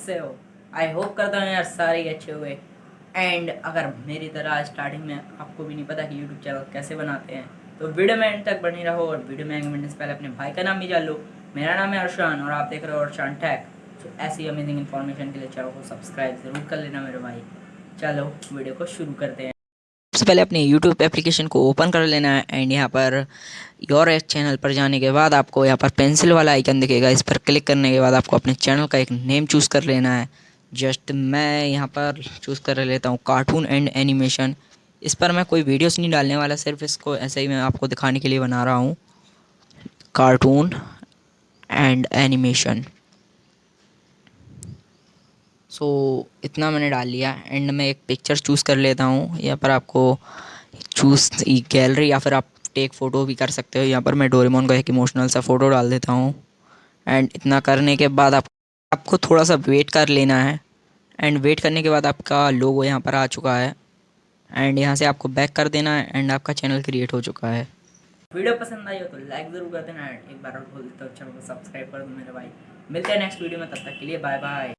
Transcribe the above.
से हो। I hope करता हूँ यार, सारे अच्छे हुए। एंड अगर मेरी तरह स्टार्टिंग में आपको भी नहीं पता कि यूट्यूब चैनल कैसे बनाते हैं तो वीडियो में एंड तक बनी रहो और वीडियो में एंड से पहले अपने भाई का नाम भी जान लो। मेरा नाम है अर्शान और आप देख रहे हो अर्शान टैक तो ऐसी अमेजिंग इन्फॉर्मेशन के लिए चैनल को सब्सक्राइब ज़रूर कर लेना मेरे भाई। चलो वीडियो को शुरू करते हैं। सबसे पहले अपने YouTube एप्लीकेशन को ओपन कर लेना है एंड यहाँ पर योर चैनल पर जाने के बाद आपको यहाँ पर पेंसिल वाला आइकन दिखेगा। इस पर क्लिक करने के बाद आपको अपने चैनल का एक नेम चूज़ कर लेना है। जस्ट मैं यहाँ पर चूज़ कर लेता हूँ कार्टून एंड एनिमेशन इस पर मैं कोई वीडियोस नहीं डालने वाला, सिर्फ़ इसको ऐसे ही मैं आपको दिखाने के लिए बना रहा हूँ। कार्टून एंड एनिमेशन सो इतना मैंने डाल लिया। एंड मैं एक पिक्चर चूज़ कर लेता हूँ यहाँ पर आपको चूज़ गैलरी या फिर आप टेक फ़ोटो भी कर सकते हो। यहाँ पर मैं डोरेमोन का एक इमोशनल सा फ़ोटो डाल देता हूँ। एंड इतना करने के बाद आप, आपको थोड़ा सा वेट कर लेना है। एंड वेट करने के बाद आपका लोगो यहाँ पर आ चुका है। एंड यहाँ से आपको बैक कर देना है एंड आपका चैनल क्रिएट हो चुका है। वीडियो पसंद आई हो तो लाइक ज़रूर कर देना एक बार और बोल देता हूँ चैनल को सब्सक्राइब कर दो मेरे भाई। मिलते हैं नेक्स्ट वीडियो में, तब तक के लिए बाय बाय